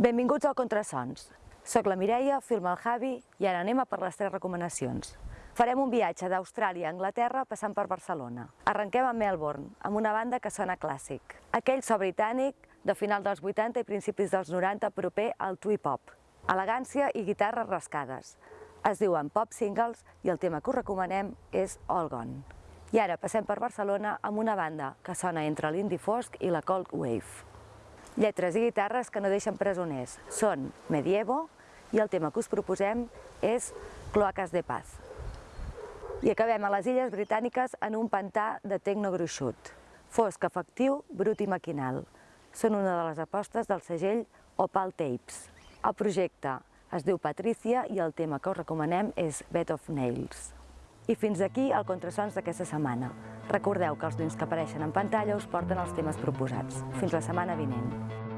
Benvinguts al Contrasons. Soc la Mireia, filma el Javi i ara anem a per les tres recomanacions. Farem un viatge d'Austràlia a Anglaterra passant per Barcelona. Arrenquem a Melbourne, amb una banda que sona clàssic. Aquell so britànic de final dels 80 i principis dels 90 proper al twee-pop. Elegància i guitarres rascades. Es diuen pop singles i el tema que us recomanem és All Gone. I ara passem per Barcelona amb una banda que sona entre l'indie fosc i la cold wave. Lletres i guitarres que no deixen presoners. Són Medievo i el tema que us proposem és Cloaques de Paz. I acabem a les Illes Britàniques en un pantà de tecno gruixut. Fosc, efectiu, brut i maquinal. Són una de les apostes del segell Opal Tapes. El projecte es diu Patricia i el tema que us recomanem és Bed of Nails. I fins aquí el Contrasons d'aquesta setmana. Recordeu que els links que apareixen en pantalla us porten els temes proposats. Fins la setmana vinent.